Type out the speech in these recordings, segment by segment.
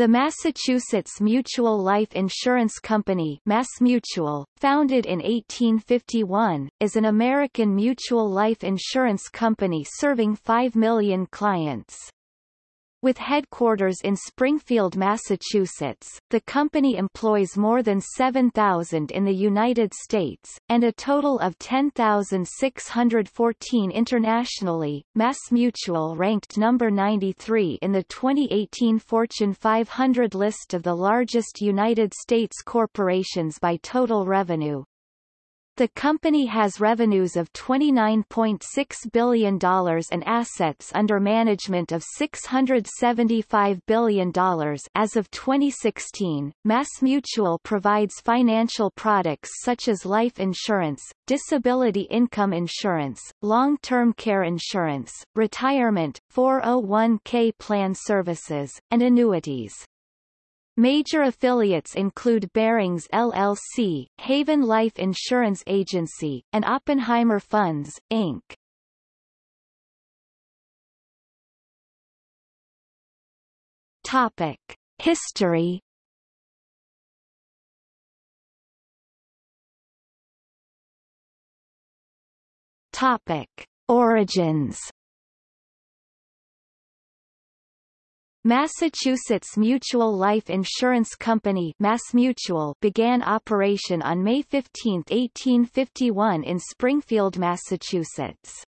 The Massachusetts Mutual Life Insurance Company MassMutual, founded in 1851, is an American mutual life insurance company serving 5 million clients. With headquarters in Springfield, Massachusetts, the company employs more than 7,000 in the United States, and a total of 10,614 internationally. MassMutual ranked number 93 in the 2018 Fortune 500 list of the largest United States corporations by total revenue. The company has revenues of $29.6 billion and assets under management of $675 billion as of 2016. MassMutual provides financial products such as life insurance, disability income insurance, long-term care insurance, retirement, 401k plan services, and annuities. Major affiliates include Barings LLC, Haven Life Insurance Agency, and Oppenheimer Funds, Inc. Topic. History Topic. Origins Massachusetts Mutual Life Insurance Company MassMutual began operation on May 15, 1851 in Springfield, Massachusetts.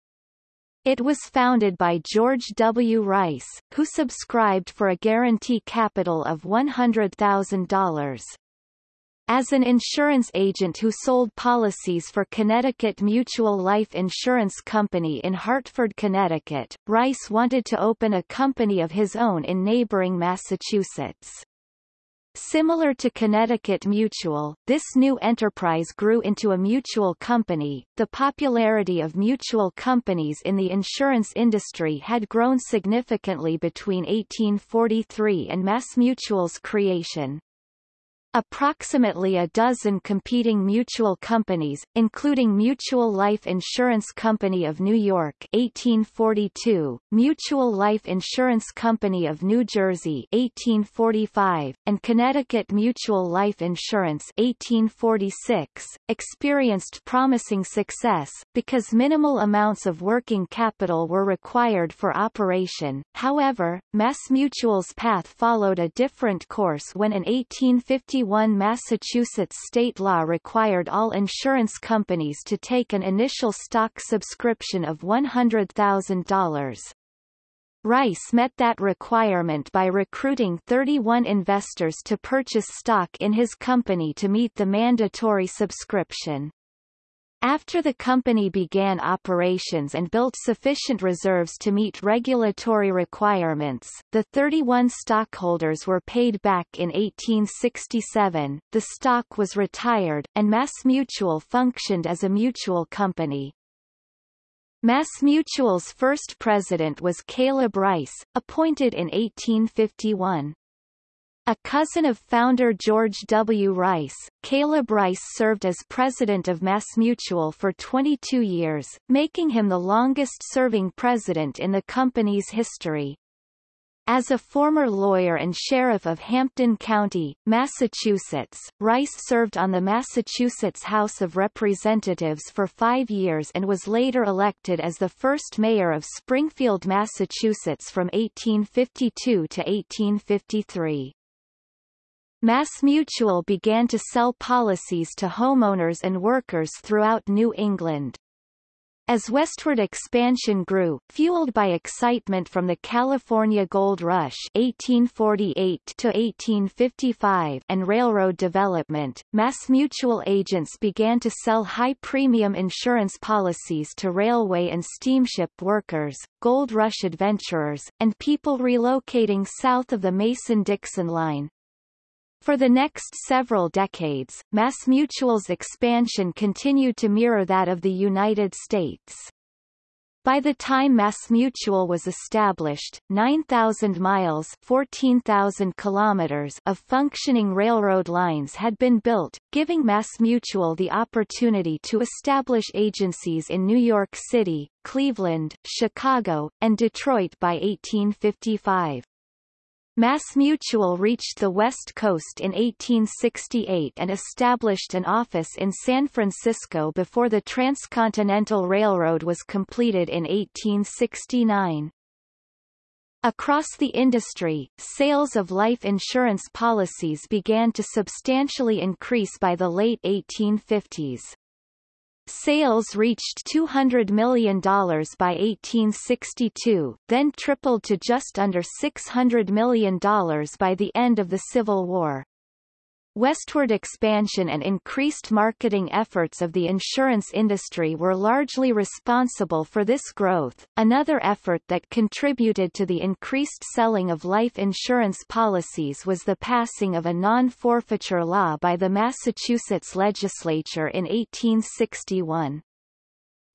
It was founded by George W. Rice, who subscribed for a guarantee capital of $100,000. As an insurance agent who sold policies for Connecticut Mutual Life Insurance Company in Hartford, Connecticut, Rice wanted to open a company of his own in neighboring Massachusetts. Similar to Connecticut Mutual, this new enterprise grew into a mutual company. The popularity of mutual companies in the insurance industry had grown significantly between 1843 and MassMutual's creation. Approximately a dozen competing mutual companies, including Mutual Life Insurance Company of New York 1842, Mutual Life Insurance Company of New Jersey 1845, and Connecticut Mutual Life Insurance 1846, experienced promising success, because minimal amounts of working capital were required for operation. However, MassMutual's path followed a different course when in 1850 1951 Massachusetts state law required all insurance companies to take an initial stock subscription of $100,000. Rice met that requirement by recruiting 31 investors to purchase stock in his company to meet the mandatory subscription. After the company began operations and built sufficient reserves to meet regulatory requirements, the 31 stockholders were paid back in 1867, the stock was retired, and MassMutual functioned as a mutual company. MassMutual's first president was Caleb Rice, appointed in 1851. A cousin of founder George W. Rice, Caleb Rice served as president of MassMutual for 22 years, making him the longest-serving president in the company's history. As a former lawyer and sheriff of Hampden County, Massachusetts, Rice served on the Massachusetts House of Representatives for five years and was later elected as the first mayor of Springfield, Massachusetts from 1852 to 1853. MassMutual began to sell policies to homeowners and workers throughout New England. As westward expansion grew, fueled by excitement from the California Gold Rush 1848 to 1855 and railroad development, MassMutual agents began to sell high-premium insurance policies to railway and steamship workers, gold rush adventurers, and people relocating south of the Mason-Dixon line. For the next several decades, MassMutual's expansion continued to mirror that of the United States. By the time MassMutual was established, 9,000 miles 14,000 kilometers of functioning railroad lines had been built, giving MassMutual the opportunity to establish agencies in New York City, Cleveland, Chicago, and Detroit by 1855. MassMutual reached the West Coast in 1868 and established an office in San Francisco before the Transcontinental Railroad was completed in 1869. Across the industry, sales of life insurance policies began to substantially increase by the late 1850s. Sales reached $200 million by 1862, then tripled to just under $600 million by the end of the Civil War. Westward expansion and increased marketing efforts of the insurance industry were largely responsible for this growth. Another effort that contributed to the increased selling of life insurance policies was the passing of a non-forfeiture law by the Massachusetts legislature in 1861.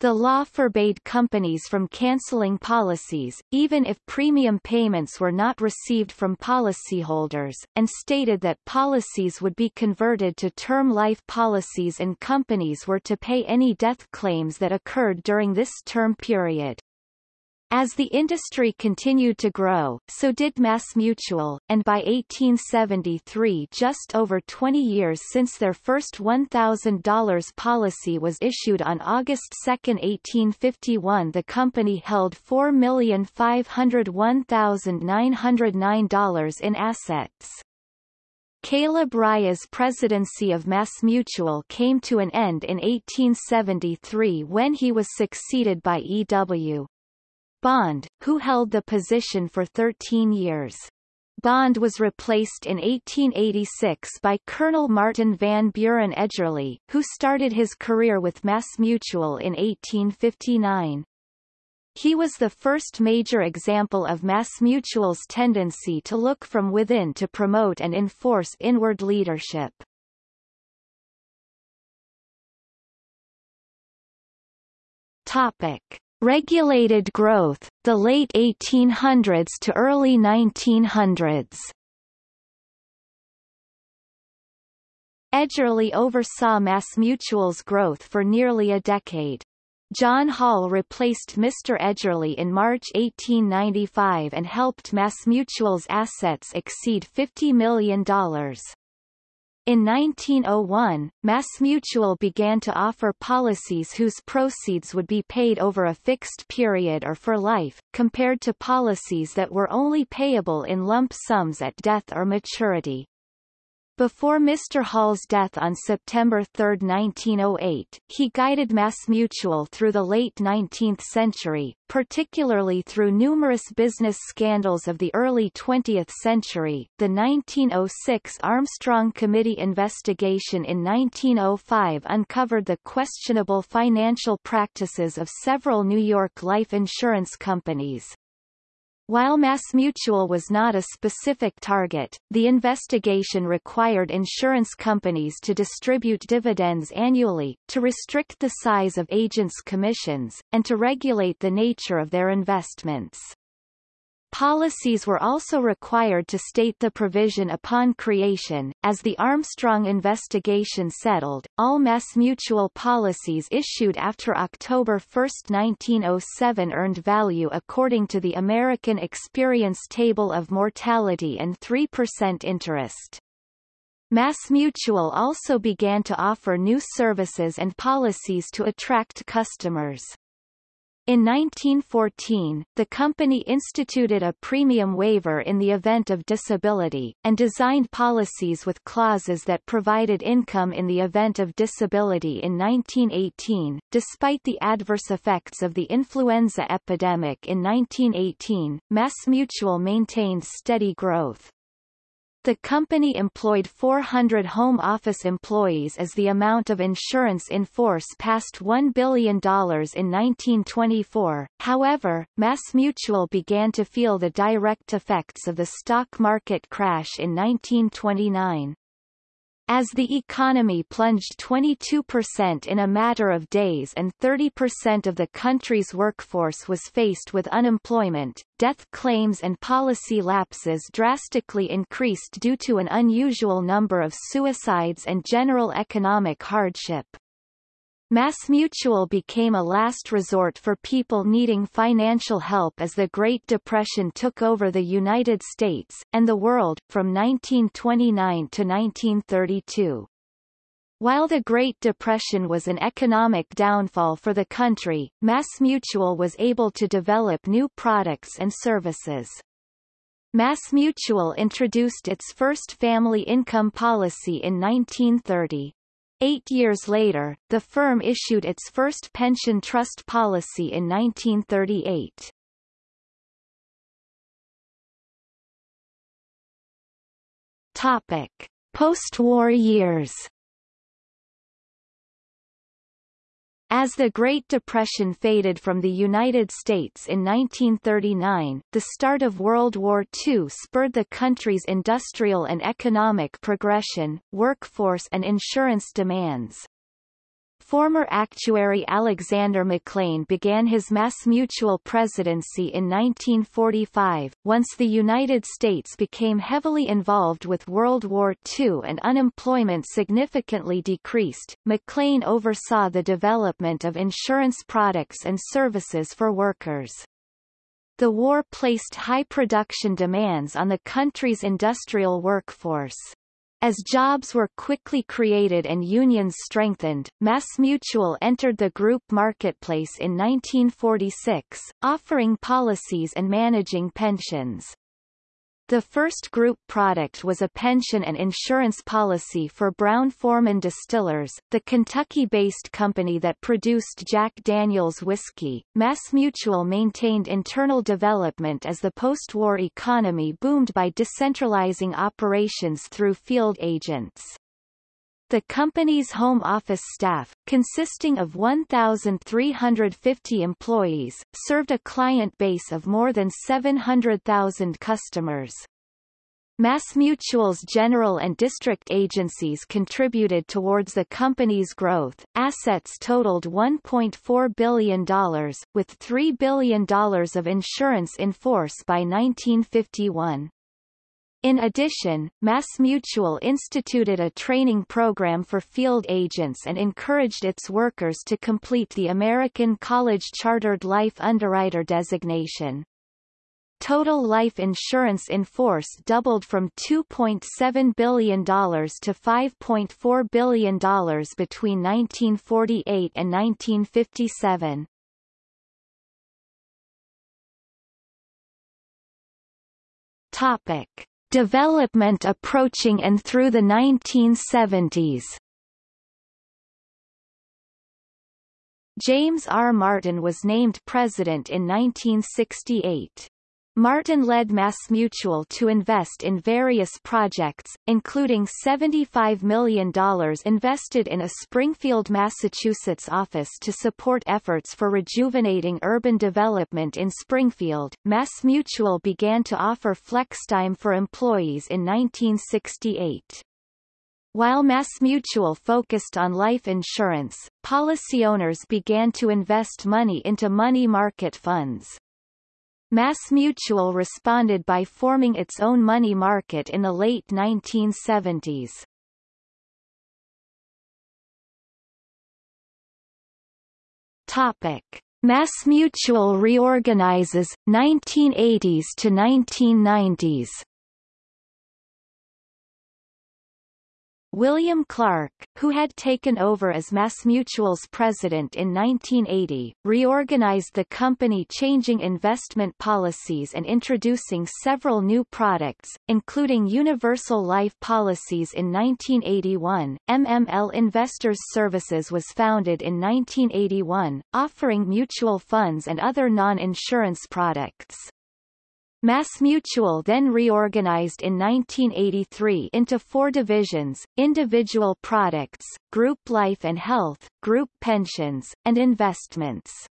The law forbade companies from canceling policies, even if premium payments were not received from policyholders, and stated that policies would be converted to term life policies and companies were to pay any death claims that occurred during this term period. As the industry continued to grow, so did MassMutual, and by 1873 just over 20 years since their first $1,000 policy was issued on August 2, 1851 the company held $4,501,909 in assets. Caleb Rice's presidency of MassMutual came to an end in 1873 when he was succeeded by E.W. Bond, who held the position for 13 years. Bond was replaced in 1886 by Colonel Martin Van Buren Edgerly, who started his career with MassMutual in 1859. He was the first major example of MassMutual's tendency to look from within to promote and enforce inward leadership. Topic. Regulated growth, the late 1800s to early 1900s. Edgerly oversaw MassMutual's growth for nearly a decade. John Hall replaced Mr. Edgerly in March 1895 and helped MassMutual's assets exceed $50 million. In 1901, MassMutual began to offer policies whose proceeds would be paid over a fixed period or for life, compared to policies that were only payable in lump sums at death or maturity. Before Mr. Hall's death on September 3, 1908, he guided MassMutual through the late 19th century, particularly through numerous business scandals of the early 20th century. The 1906 Armstrong Committee investigation in 1905 uncovered the questionable financial practices of several New York life insurance companies, while MassMutual was not a specific target, the investigation required insurance companies to distribute dividends annually, to restrict the size of agents' commissions, and to regulate the nature of their investments. Policies were also required to state the provision upon creation. As the Armstrong investigation settled, all MassMutual policies issued after October 1, 1907 earned value according to the American Experience Table of Mortality and 3% interest. MassMutual also began to offer new services and policies to attract customers. In 1914, the company instituted a premium waiver in the event of disability, and designed policies with clauses that provided income in the event of disability in 1918. Despite the adverse effects of the influenza epidemic in 1918, MassMutual maintained steady growth. The company employed 400 home office employees as the amount of insurance in force passed $1 billion in 1924. However, MassMutual began to feel the direct effects of the stock market crash in 1929. As the economy plunged 22% in a matter of days and 30% of the country's workforce was faced with unemployment, death claims and policy lapses drastically increased due to an unusual number of suicides and general economic hardship. MassMutual became a last resort for people needing financial help as the Great Depression took over the United States, and the world, from 1929 to 1932. While the Great Depression was an economic downfall for the country, MassMutual was able to develop new products and services. MassMutual introduced its first family income policy in 1930. Eight years later, the firm issued its first pension trust policy in 1938. Topic. Post-war years As the Great Depression faded from the United States in 1939, the start of World War II spurred the country's industrial and economic progression, workforce and insurance demands. Former actuary Alexander McLean began his MassMutual presidency in 1945, once the United States became heavily involved with World War II and unemployment significantly decreased. McLean oversaw the development of insurance products and services for workers. The war placed high production demands on the country's industrial workforce. As jobs were quickly created and unions strengthened, MassMutual entered the group marketplace in 1946, offering policies and managing pensions. The first group product was a pension and insurance policy for Brown-Forman Distillers, the Kentucky-based company that produced Jack Daniels whiskey. MassMutual maintained internal development as the post-war economy boomed by decentralizing operations through field agents. The company's home office staff, consisting of 1,350 employees, served a client base of more than 700,000 customers. MassMutual's general and district agencies contributed towards the company's growth. Assets totaled $1.4 billion, with $3 billion of insurance in force by 1951. In addition, MassMutual instituted a training program for field agents and encouraged its workers to complete the American College Chartered Life Underwriter designation. Total life insurance in force doubled from $2.7 billion to $5.4 billion between 1948 and 1957. Topic development approaching and through the 1970s. James R. Martin was named president in 1968. Martin led MassMutual to invest in various projects, including $75 million invested in a Springfield, Massachusetts office to support efforts for rejuvenating urban development in Springfield. MassMutual began to offer FlexTime for employees in 1968. While MassMutual focused on life insurance, policy owners began to invest money into money market funds. MassMutual responded by forming its own money market in the late 1970s. Topic. MassMutual reorganizes, 1980s to 1990s William Clark, who had taken over as MassMutual's president in 1980, reorganized the company changing investment policies and introducing several new products, including universal life policies in 1981. MML Investors Services was founded in 1981, offering mutual funds and other non-insurance products. MassMutual then reorganized in 1983 into four divisions, individual products, group life and health, group pensions, and investments.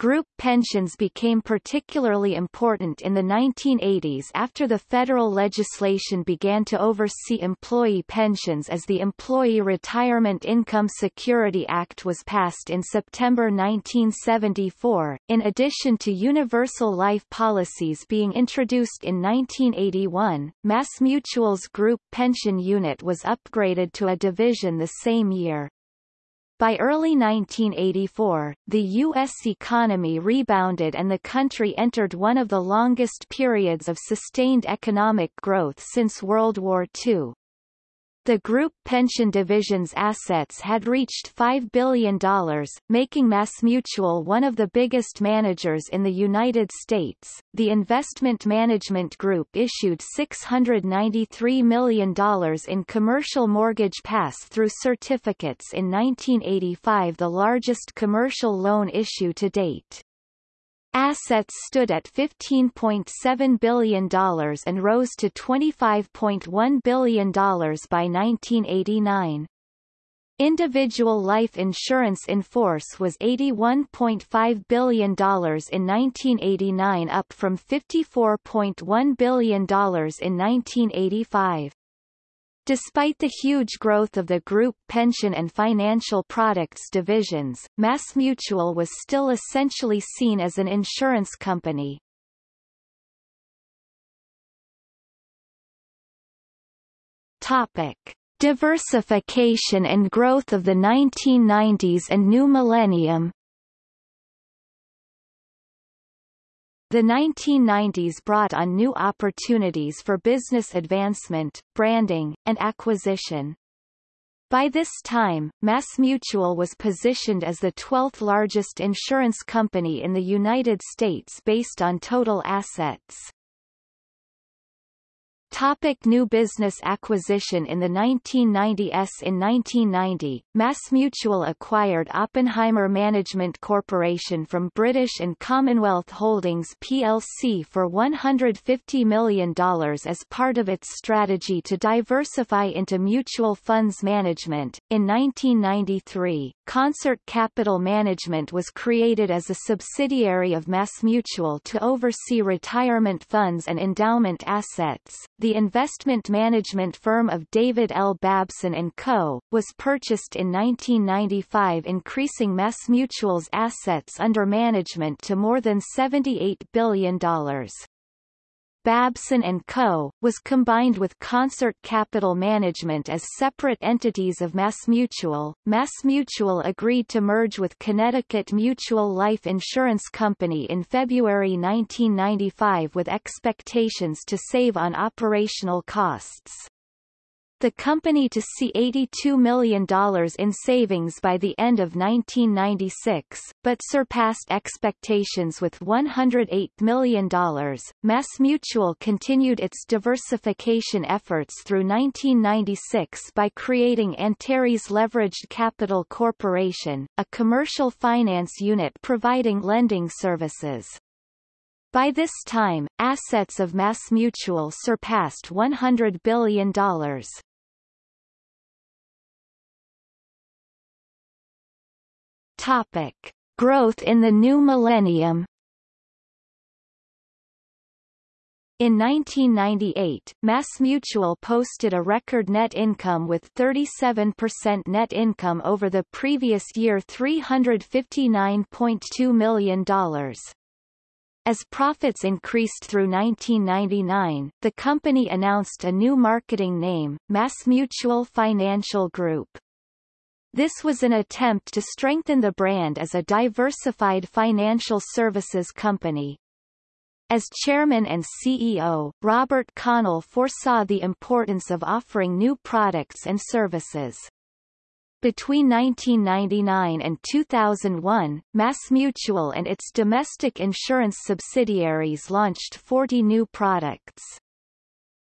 Group pensions became particularly important in the 1980s after the federal legislation began to oversee employee pensions as the Employee Retirement Income Security Act was passed in September 1974. In addition to universal life policies being introduced in 1981, MassMutual's group pension unit was upgraded to a division the same year. By early 1984, the U.S. economy rebounded and the country entered one of the longest periods of sustained economic growth since World War II. The group pension division's assets had reached $5 billion, making MassMutual one of the biggest managers in the United States. The investment management group issued $693 million in commercial mortgage pass-through certificates in 1985 the largest commercial loan issue to date. Assets stood at $15.7 billion and rose to $25.1 billion by 1989. Individual life insurance in force was $81.5 billion in 1989 up from $54.1 billion in 1985. Despite the huge growth of the group pension and financial products divisions, MassMutual was still essentially seen as an insurance company. Topic. Diversification and growth of the 1990s and new millennium The 1990s brought on new opportunities for business advancement, branding, and acquisition. By this time, MassMutual was positioned as the 12th largest insurance company in the United States based on total assets. Topic new business acquisition In the 1990s In 1990, MassMutual acquired Oppenheimer Management Corporation from British and Commonwealth Holdings plc for $150 million as part of its strategy to diversify into mutual funds management. In 1993, Concert Capital Management was created as a subsidiary of MassMutual to oversee retirement funds and endowment assets. The investment management firm of David L. Babson & Co., was purchased in 1995 increasing MassMutual's assets under management to more than $78 billion. Babson & Co., was combined with Concert Capital Management as separate entities of MassMutual. MassMutual agreed to merge with Connecticut Mutual Life Insurance Company in February 1995 with expectations to save on operational costs the company to see $82 million in savings by the end of 1996, but surpassed expectations with $108 million. MassMutual continued its diversification efforts through 1996 by creating Antares Leveraged Capital Corporation, a commercial finance unit providing lending services. By this time, assets of MassMutual surpassed $100 billion. Topic. Growth in the new millennium In 1998, MassMutual posted a record net income with 37% net income over the previous year $359.2 million. As profits increased through 1999, the company announced a new marketing name, MassMutual Financial Group. This was an attempt to strengthen the brand as a diversified financial services company. As chairman and CEO, Robert Connell foresaw the importance of offering new products and services. Between 1999 and 2001, MassMutual and its domestic insurance subsidiaries launched 40 new products.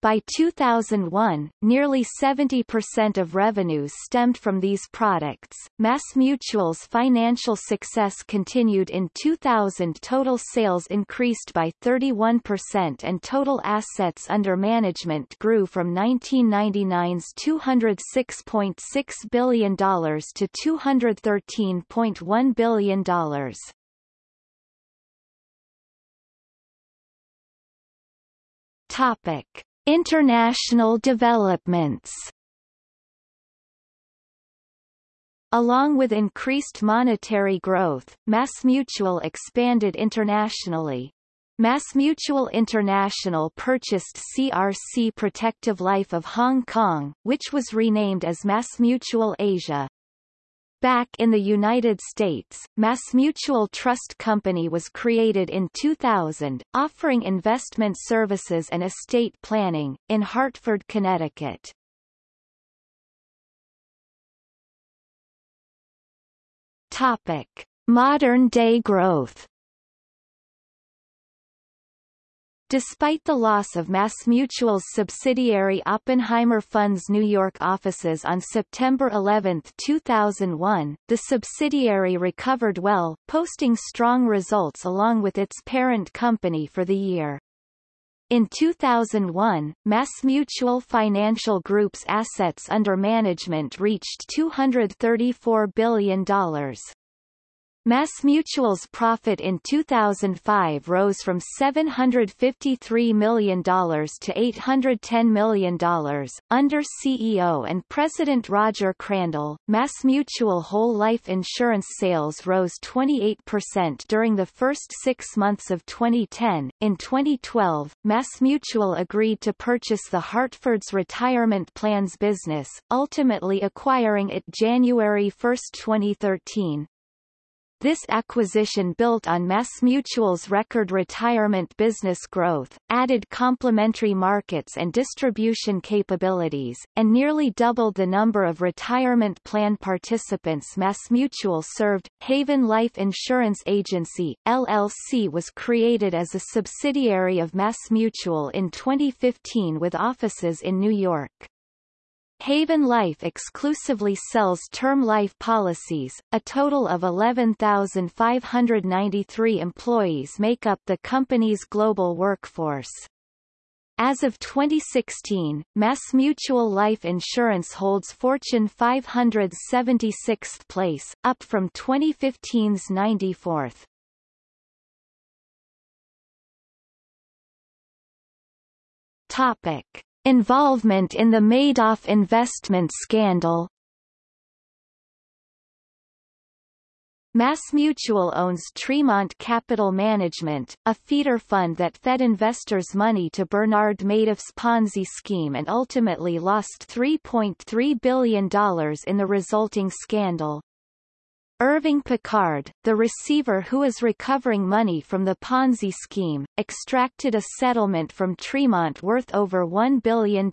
By 2001, nearly 70% of revenues stemmed from these products. MassMutual's financial success continued in 2000 total sales increased by 31% and total assets under management grew from 1999's $206.6 billion to $213.1 billion. Topic International developments Along with increased monetary growth, MassMutual expanded internationally. MassMutual International purchased CRC Protective Life of Hong Kong, which was renamed as MassMutual Asia. Back in the United States, MassMutual Trust Company was created in 2000, offering investment services and estate planning, in Hartford, Connecticut. Topic. Modern-day growth Despite the loss of MassMutual's subsidiary Oppenheimer Fund's New York offices on September 11, 2001, the subsidiary recovered well, posting strong results along with its parent company for the year. In 2001, MassMutual Financial Group's assets under management reached $234 billion. MassMutual's profit in 2005 rose from $753 million to $810 million. Under CEO and President Roger Crandall, MassMutual whole life insurance sales rose 28% during the first six months of 2010. In 2012, MassMutual agreed to purchase the Hartford's retirement plans business, ultimately acquiring it January 1, 2013. This acquisition built on MassMutual's record retirement business growth, added complementary markets and distribution capabilities, and nearly doubled the number of retirement plan participants MassMutual served. Haven Life Insurance Agency, LLC was created as a subsidiary of MassMutual in 2015 with offices in New York. Haven Life exclusively sells term life policies. A total of 11,593 employees make up the company's global workforce. As of 2016, MassMutual Life Insurance holds Fortune 576th place, up from 2015's 94th. Topic. Involvement in the Madoff investment scandal MassMutual owns Tremont Capital Management, a feeder fund that fed investors money to Bernard Madoff's Ponzi scheme and ultimately lost $3.3 billion in the resulting scandal. Irving Picard, the receiver who is recovering money from the Ponzi scheme, extracted a settlement from Tremont worth over $1 billion.